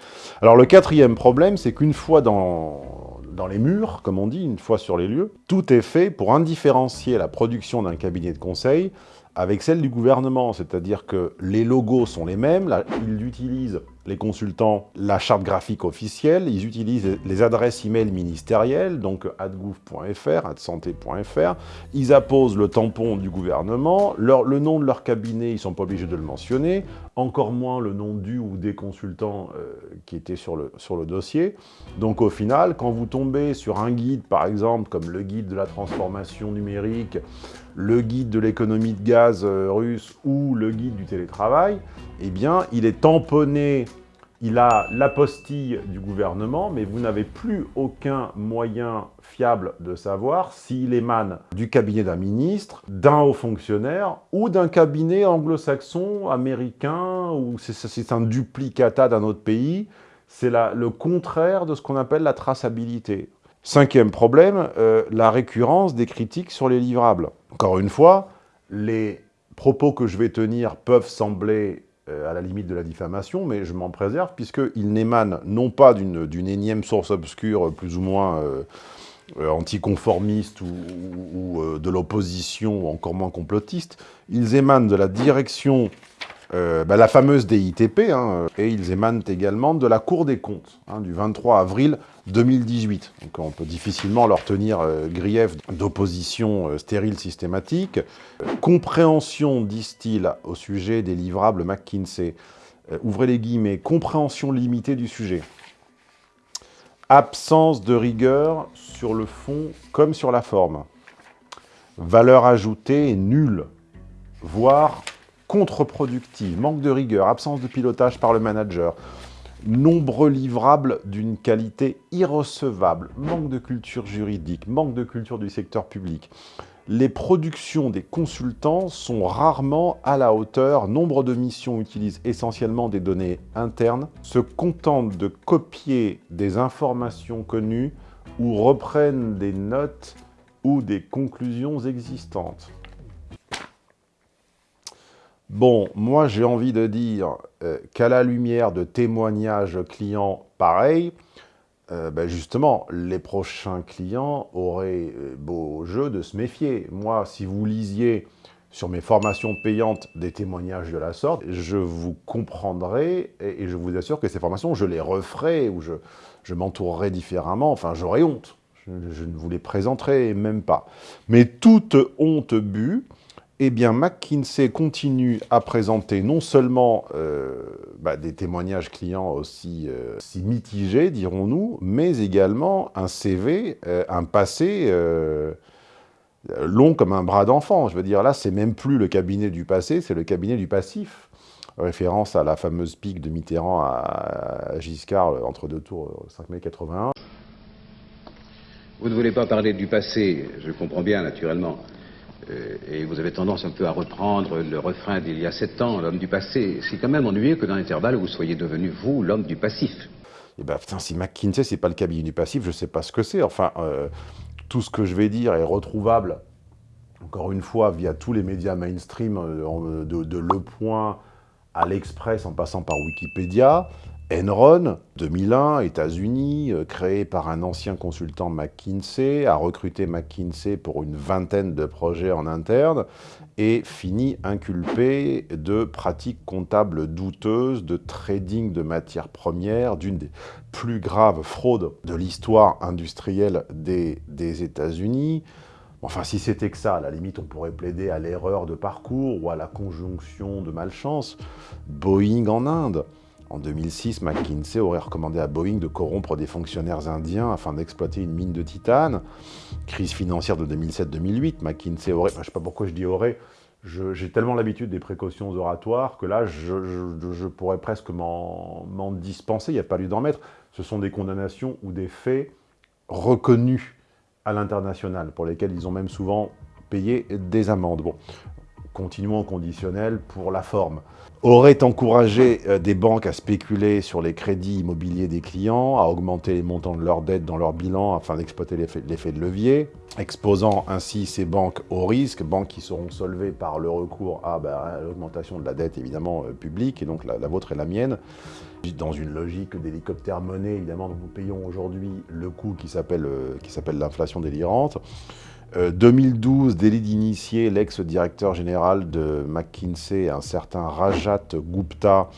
Alors, le quatrième problème, c'est qu'une fois dans, dans les murs, comme on dit, une fois sur les lieux, tout est fait pour indifférencier la production d'un cabinet de conseil avec celle du gouvernement, c'est-à-dire que les logos sont les mêmes, là, ils utilisent, les consultants, la charte graphique officielle, ils utilisent les adresses e-mail ministérielles, donc adgouv.fr, adsanté.fr, ils apposent le tampon du gouvernement, le nom de leur cabinet, ils ne sont pas obligés de le mentionner, encore moins le nom du ou des consultants euh, qui étaient sur le, sur le dossier. Donc au final, quand vous tombez sur un guide, par exemple, comme le guide de la transformation numérique, le guide de l'économie de gaz euh, russe ou le guide du télétravail, eh bien, il est tamponné, il a l'apostille du gouvernement, mais vous n'avez plus aucun moyen fiable de savoir s'il émane du cabinet d'un ministre, d'un haut fonctionnaire ou d'un cabinet anglo-saxon, américain, ou c'est un duplicata d'un autre pays. C'est le contraire de ce qu'on appelle la traçabilité. Cinquième problème, euh, la récurrence des critiques sur les livrables. Encore une fois, les propos que je vais tenir peuvent sembler à la limite de la diffamation, mais je m'en préserve puisqu'ils n'émanent non pas d'une énième source obscure plus ou moins euh, anticonformiste ou, de l'opposition, encore moins complotiste, ils émanent de la direction euh, bah, la fameuse DITP, hein, et ils émanent également de la Cour des comptes, hein, du 23 avril 2018. Donc on peut difficilement leur tenir euh, grief d'opposition euh, stérile systématique. compréhension, disent-ils, au sujet des livrables McKinsey. ouvrez les guillemets, compréhension limitée du sujet. Absence de rigueur sur le fond comme sur la forme. Valeur ajoutée nulle, voire contre-productive, manque de rigueur, absence de pilotage par le manager, nombreux livrables d'une qualité irrecevable, manque de culture juridique, manque de culture du secteur public. Les productions des consultants sont rarement à la hauteur, nombre de missions utilisent essentiellement des données internes, se contentent de copier des informations connues ou reprennent des notes ou des conclusions existantes. Bon, moi j'ai envie de dire euh, qu'à la lumière de témoignages clients pareils, euh, ben justement, les prochains clients auraient euh, beau jeu de se méfier. Moi, si vous lisiez sur mes formations payantes des témoignages de la sorte, je vous comprendrai et, je vous assure que ces formations, je les referai ou je, m'entourerai différemment. Enfin, j'aurais honte. Je, je, ne vous les présenterai même pas. Mais toute honte bue, eh bien, McKinsey continue à présenter non seulement euh, bah, des témoignages clients aussi, euh, mitigés, dirons-nous, mais également un CV, euh, un passé long comme un bras d'enfant. Je veux dire, là, c'est même plus le cabinet du passé, c'est le cabinet du passif. Référence à la fameuse pique de Mitterrand à, Giscard entre deux tours, 5 mai 81. Vous ne voulez pas parler du passé, je comprends bien, naturellement. Euh, et vous avez tendance un peu à reprendre le refrain d'il y a sept ans, l'homme du passé. C'est quand même ennuyeux que dans l'intervalle, vous soyez devenu, vous, l'homme du passif. Eh ben, putain, si McKinsey, c'est pas le cabinet du passif, je sais pas ce que c'est. Enfin, euh, tout ce que je vais dire est retrouvable, encore une fois, via tous les médias mainstream, euh, de, de Le Point à l'Express, en passant par Wikipédia. Enron, 2001, États-Unis, euh, créé par un ancien consultant McKinsey, a recruté McKinsey pour une vingtaine de projets en interne et fini inculpé de pratiques comptables douteuses, de trading de matières premières, d'une des plus graves fraudes de l'histoire industrielle des États-Unis. Enfin, si c'était que ça, à la limite, on pourrait plaider à l'erreur de parcours ou à la conjonction de malchance. Boeing en Inde, en 2006, McKinsey aurait recommandé à Boeing de corrompre des fonctionnaires indiens afin d'exploiter une mine de titane. Crise financière de 2007-2008, McKinsey aurait... je ne sais pas pourquoi je dis aurait, j'ai tellement l'habitude des précautions oratoires que là, je, pourrais presque m'en dispenser, il n'y a pas lieu d'en mettre. Ce sont des condamnations ou des faits reconnus à l'international, pour lesquels ils ont même souvent payé des amendes. Bon, continuons au conditionnel pour la forme, aurait encouragé euh, des banques à spéculer sur les crédits immobiliers des clients, à augmenter les montants de leurs dettes dans leur bilan afin d'exploiter l'effet de levier, exposant ainsi ces banques au risque, banques qui seront solvées par le recours à bah, l'augmentation de la dette évidemment euh, publique, et donc la, vôtre et la mienne, dans une logique d'hélicoptère monnaie, évidemment, dont nous payons aujourd'hui le coût qui s'appelle euh, l'inflation délirante. 2012, euh, délit d'initié l'ex-directeur général de McKinsey, un certain Rajat Gupta,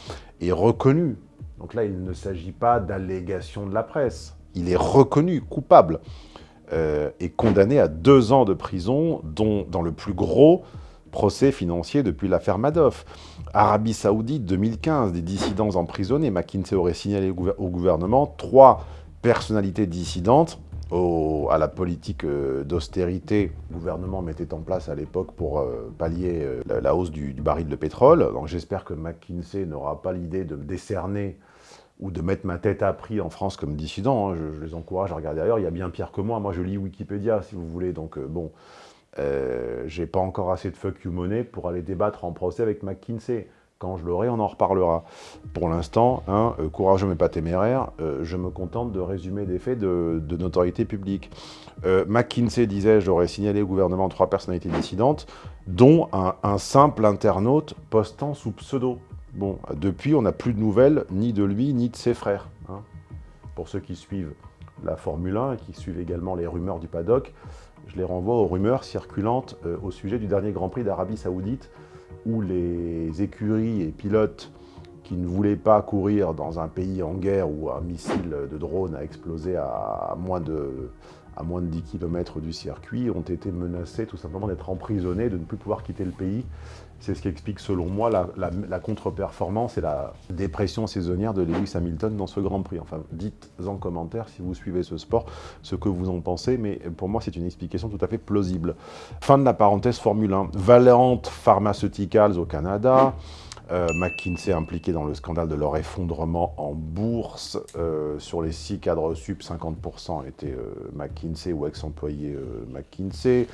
est reconnu. Donc là, il ne s'agit pas d'allégation de la presse. Il est reconnu coupable euh, et condamné à deux ans de prison, dont dans le plus gros procès financier depuis l'affaire Madoff. Arabie Saoudite, 2015, des dissidents emprisonnés. McKinsey aurait signalé au gouvernement trois personnalités dissidentes à la politique euh, d'austérité que le gouvernement mettait en place à l'époque pour euh, pallier euh, la, hausse du, baril de pétrole. Donc j'espère que McKinsey n'aura pas l'idée de me décerner ou de mettre ma tête à prix en France comme dissident. Hein. Je, les encourage à regarder ailleurs. Il y a bien pire que moi. Moi, je lis Wikipédia, si vous voulez. Donc, bon, j'ai pas encore assez de fuck you money pour aller débattre en procès avec McKinsey. Quand je l'aurai, on en reparlera. Pour l'instant, hein, euh, courageux mais pas téméraire, euh, je me contente de résumer des faits de, notoriété publique. Euh, McKinsey disait, j'aurais signalé au gouvernement trois personnalités dissidentes, dont un, simple internaute postant sous pseudo. Bon, depuis, on n'a plus de nouvelles ni de lui, ni de ses frères. Hein. Pour ceux qui suivent la Formule 1 et qui suivent également les rumeurs du paddock, je les renvoie aux rumeurs circulantes au sujet du dernier Grand Prix d'Arabie Saoudite, où les écuries et pilotes qui ne voulaient pas courir dans un pays en guerre où un missile de drone a explosé à moins de, à moins de 10 km du circuit, ont été menacés tout simplement d'être emprisonnés, de ne plus pouvoir quitter le pays. C'est ce qui explique selon moi la, contre-performance et la dépression saisonnière de Lewis Hamilton dans ce Grand Prix. Enfin, dites en commentaire si vous suivez ce sport ce que vous en pensez, mais pour moi c'est une explication tout à fait plausible. Fin de la parenthèse Formule 1. Valent Pharmaceuticals au Canada, euh, McKinsey impliqué dans le scandale de leur effondrement en bourse. Euh, sur les six cadres sub, 50% étaient euh, McKinsey ou ex-employés McKinsey.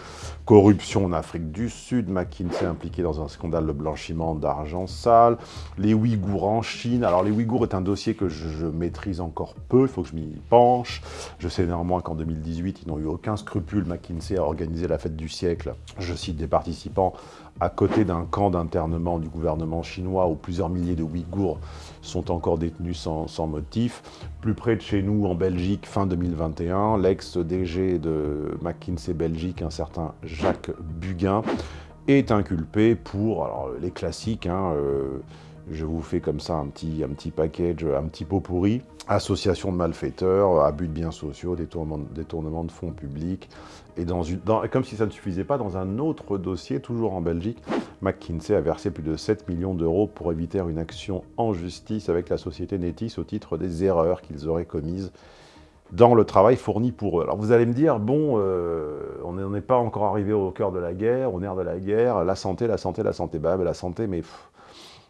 Corruption en Afrique du Sud, McKinsey impliqué dans un scandale de blanchiment d'argent sale. Les Ouïghours en Chine. Alors les Ouïghours est un dossier que je, maîtrise encore peu, il faut que je m'y penche. Je sais néanmoins qu'en 2018, ils n'ont eu aucun scrupule, McKinsey, à organiser la fête du siècle. Je cite des participants à côté d'un camp d'internement du gouvernement chinois où plusieurs milliers de Ouïghours sont encore détenus sans, motif. Plus près de chez nous, en Belgique, fin 2021, l'ex-DG de McKinsey Belgique, un certain Jacques Buguin, est inculpé pour les classiques, hein, euh, je vous fais comme ça un petit, un petit package, un petit pot pourri. Association de malfaiteurs, abus de biens sociaux, détournement de fonds publics. Et comme si ça ne suffisait pas, dans un autre dossier, toujours en Belgique, McKinsey a versé plus de 7 millions d'euros pour éviter une action en justice avec la société Netis au titre des erreurs qu'ils auraient commises dans le travail fourni pour eux. Alors vous allez me dire, bon, euh, on n'est pas encore arrivé au cœur de la guerre, au nerf de la guerre, la santé, la santé, la santé, bah, la santé, mais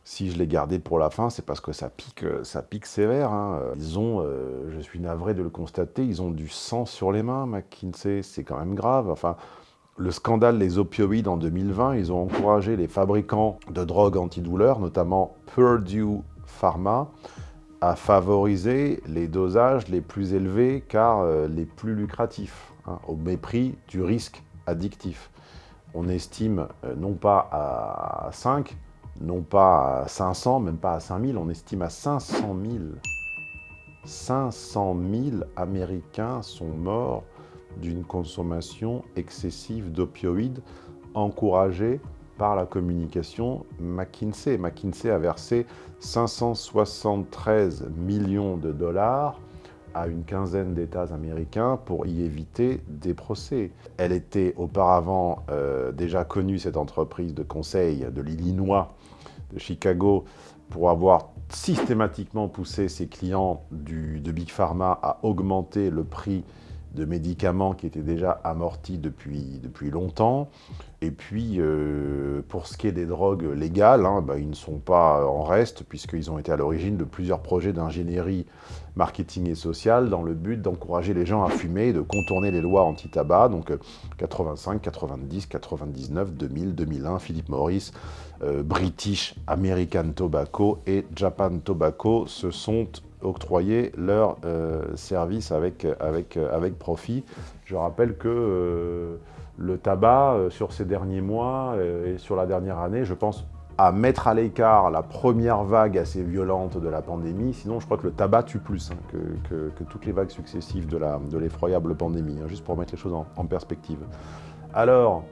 si je l'ai gardé pour la fin, c'est parce que ça pique, euh, ça pique sévère. Hein. Ils ont, euh, je suis navré de le constater, ils ont du sang sur les mains, McKinsey, c'est quand même grave. Enfin, le scandale des opioïdes en 2020, ils ont encouragé les fabricants de drogues antidouleurs, notamment Purdue Pharma, à favoriser les dosages les plus élevés car euh, les plus lucratifs, hein, au mépris du risque addictif. On estime non pas à 5, non pas à 500, même pas à 5000, on estime à 500 000. 500 000 Américains sont morts d'une consommation excessive d'opioïdes encouragée par la communication McKinsey. McKinsey a versé 573 millions de dollars à une quinzaine d'États américains pour y éviter des procès. Elle était auparavant euh, déjà connue, cette entreprise de conseil de l'Illinois, de Chicago, pour avoir systématiquement poussé ses clients de Big Pharma à augmenter le prix de médicaments qui étaient déjà amortis depuis, depuis longtemps. Et puis, euh, pour ce qui est des drogues légales, hein, bah, ils ne sont pas en reste, puisqu'ils ont été à l'origine de plusieurs projets d'ingénierie marketing et social dans le but d'encourager les gens à fumer et de contourner les lois anti-tabac. Donc 85, 90, 99, 2000, 2001, Philippe Morris, euh, British American Tobacco et Japan Tobacco se sont octroyés leurs euh, services avec, avec, avec profit. Je rappelle que le tabac, euh, sur ces derniers mois euh, et sur la dernière année, je pense à mettre à l'écart la première vague assez violente de la pandémie. Sinon, je crois que le tabac tue plus hein, que, toutes les vagues successives de l'effroyable pandémie, hein, juste pour mettre les choses en, perspective. Alors,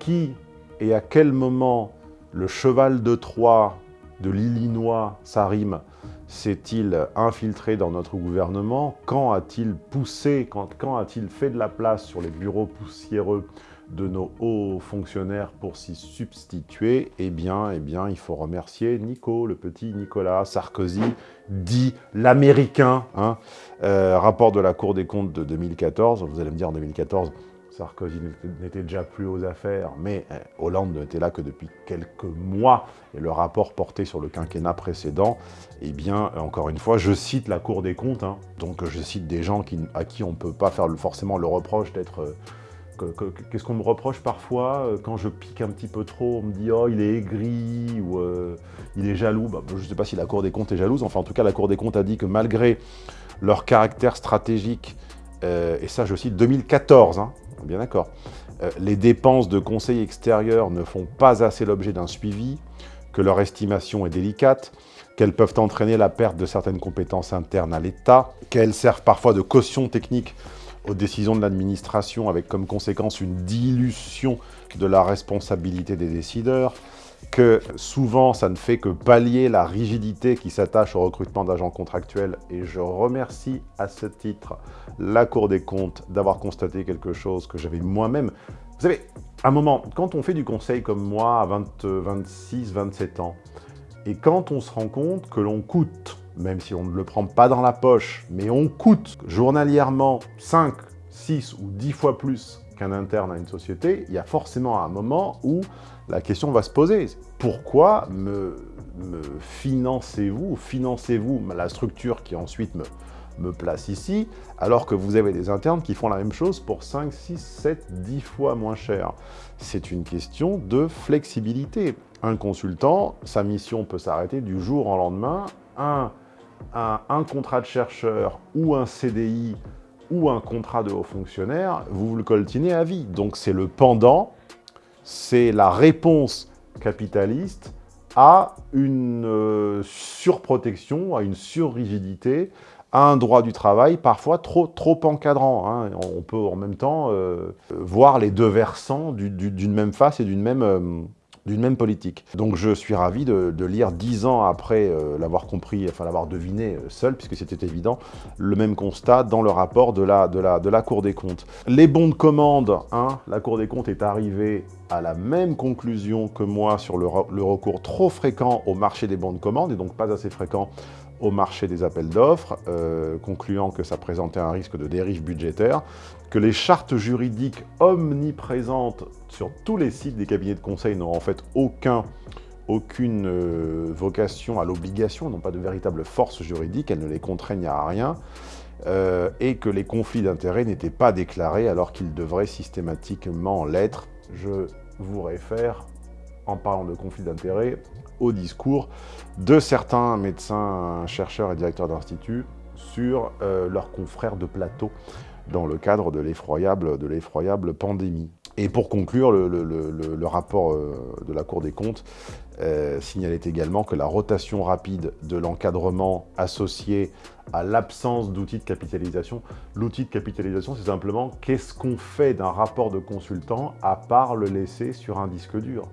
qui et à quel moment le cheval de Troie de l'Illinois, Sarim, s'est-il infiltré dans notre gouvernement? Quand a-t-il poussé, quand, a-t-il fait de la place sur les bureaux poussiéreux de nos hauts fonctionnaires pour s'y substituer? Eh bien, eh il faut remercier Nico, le petit Nicolas Sarkozy, dit l'Américain. Hein. Euh, rapport de la Cour des comptes de 2014, vous allez me dire en 2014, Sarkozy n'était déjà plus aux affaires, mais eh, Hollande n'était là que depuis quelques mois, et le rapport porté sur le quinquennat précédent, eh bien, encore une fois, je cite la Cour des comptes, hein. donc je cite des gens à qui on ne peut pas faire forcément le reproche d'être... Euh, qu'est-ce qu'on me reproche parfois euh, quand je pique un petit peu trop On me dit « Oh, il est aigri » ou euh, Il est jaloux bah, Je ne sais pas si la Cour des comptes est jalouse, enfin en tout cas la Cour des comptes a dit que malgré leur caractère stratégique, et ça je cite 2014, hein, bien d'accord. Euh, les dépenses de conseil extérieur ne font pas assez l'objet d'un suivi, que leur estimation est délicate, qu'elles peuvent entraîner la perte de certaines compétences internes à l'État, qu'elles servent parfois de caution technique aux décisions de l'administration avec comme conséquence une dilution de la responsabilité des décideurs, que souvent ça ne fait que pallier la rigidité qui s'attache au recrutement d'agents contractuels et je remercie à ce titre la Cour des comptes d'avoir constaté quelque chose que j'avais moi-même. Vous savez, à un moment, quand on fait du conseil comme moi à 20, 26, 27 ans, et quand on se rend compte que l'on coûte, même si on ne le prend pas dans la poche, mais on coûte journalièrement 5, 6 ou 10 fois plus qu'un interne à une société, il y a forcément un moment où la question va se poser. Pourquoi me, financez-vous, financez-vous la structure qui ensuite me, place ici, alors que vous avez des internes qui font la même chose pour 5, 6, 7, 10 fois moins cher? C'est une question de flexibilité. Un consultant, sa mission peut s'arrêter du jour au lendemain. Un, un, un contrat de chercheur ou un CDI ou un contrat de haut fonctionnaire, vous le coltinez à vie. Donc c'est le pendant, c'est la réponse capitaliste à une euh, surprotection, à une surrigidité, à un droit du travail parfois trop, trop encadrant. Hein. On peut en même temps euh, voir les deux versants d'une même face et d'une même... D'une même politique. Donc je suis ravi de, lire dix ans après euh, l'avoir compris, enfin l'avoir deviné euh, seul, puisque c'était évident, le même constat dans le rapport de la, Cour des comptes. Les bons de commande, hein, la Cour des comptes est arrivée à la même conclusion que moi sur le, recours trop fréquent au marché des bons de commande, et donc pas assez fréquent au marché des appels d'offres, euh, concluant que ça présentait un risque de dérive budgétaire, que les chartes juridiques omniprésentes sur tous les sites des cabinets de conseil n'ont en fait aucun, aucune euh, vocation à l'obligation, n'ont pas de véritable force juridique, elles ne les contraignent à rien, euh, et que les conflits d'intérêts n'étaient pas déclarés alors qu'ils devraient systématiquement l'être. Je vous réfère, en parlant de conflits d'intérêts, au discours de certains médecins, chercheurs et directeurs d'instituts sur euh, leurs confrères de plateau dans le cadre de l'effroyable pandémie. Et pour conclure, le, rapport euh, de la Cour des comptes euh, signalait également que la rotation rapide de l'encadrement associé à l'absence d'outils de capitalisation, l'outil de capitalisation, c'est simplement qu'est-ce qu'on fait d'un rapport de consultant à part le laisser sur un disque dur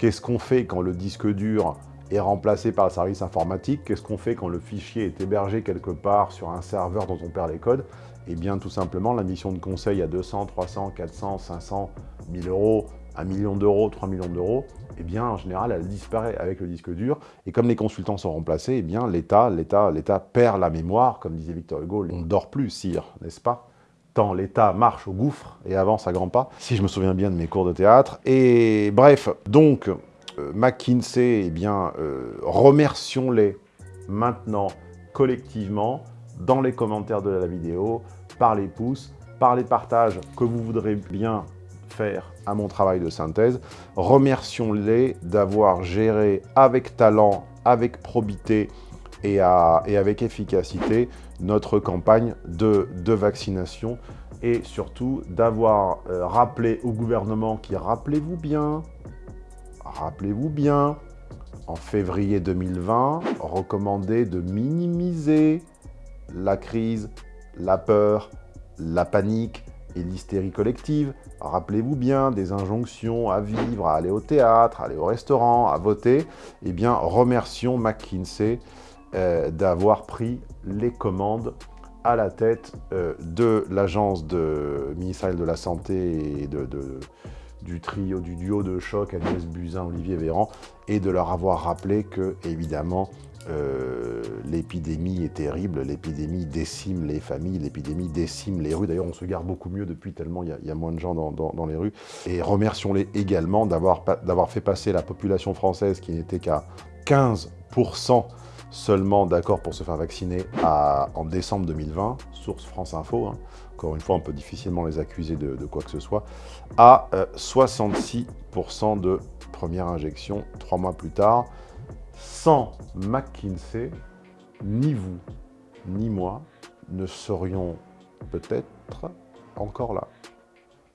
Qu'est-ce qu'on fait quand le disque dur est remplacé par le service informatique Qu'est-ce qu'on fait quand le fichier est hébergé quelque part sur un serveur dont on perd les codes Eh bien, tout simplement, la mission de conseil à 200, 300, 400, 500, 1000 euros, 1 million d'euros, 3 millions d'euros, eh bien, en général, elle disparaît avec le disque dur. Et comme les consultants sont remplacés, eh bien, l'État perd la mémoire, comme disait Victor Hugo. On ne dort plus, sire, n'est-ce pas? l'État marche au gouffre et avance à grands pas, si je me souviens bien de mes cours de théâtre. Et bref, donc, euh, McKinsey, eh bien, euh, remercions-les maintenant, collectivement, dans les commentaires de la vidéo, par les pouces, par les partages que vous voudrez bien faire à mon travail de synthèse. Remercions-les d'avoir géré avec talent, avec probité et avec efficacité notre campagne de, vaccination et surtout d'avoir euh, rappelé au gouvernement qui, rappelez-vous bien, rappelez-vous bien, en février 2020, recommandé de minimiser la crise, la peur, la panique et l'hystérie collective. Rappelez-vous bien des injonctions à vivre, à aller au théâtre, à aller au restaurant, à voter. Eh bien, remercions McKinsey euh, d'avoir pris les commandes à la tête euh, de l'agence ministérielle de la Santé et de, du trio, du duo de choc Agnès Buzyn, Olivier Véran, et de leur avoir rappelé que, évidemment, euh, l'épidémie est terrible, l'épidémie décime les familles, l'épidémie décime les rues. D'ailleurs, on se garde beaucoup mieux depuis tellement il y, a moins de gens dans, dans les rues. Et remercions-les également d'avoir fait passer la population française, qui n'était qu'à 15% seulement d'accord pour se faire vacciner en décembre 2020, source France Info, hein. encore une fois on peut difficilement les accuser de, quoi que ce soit, à 66% euh, de première injection trois mois plus tard. Sans McKinsey, ni vous, ni moi ne serions peut-être encore là.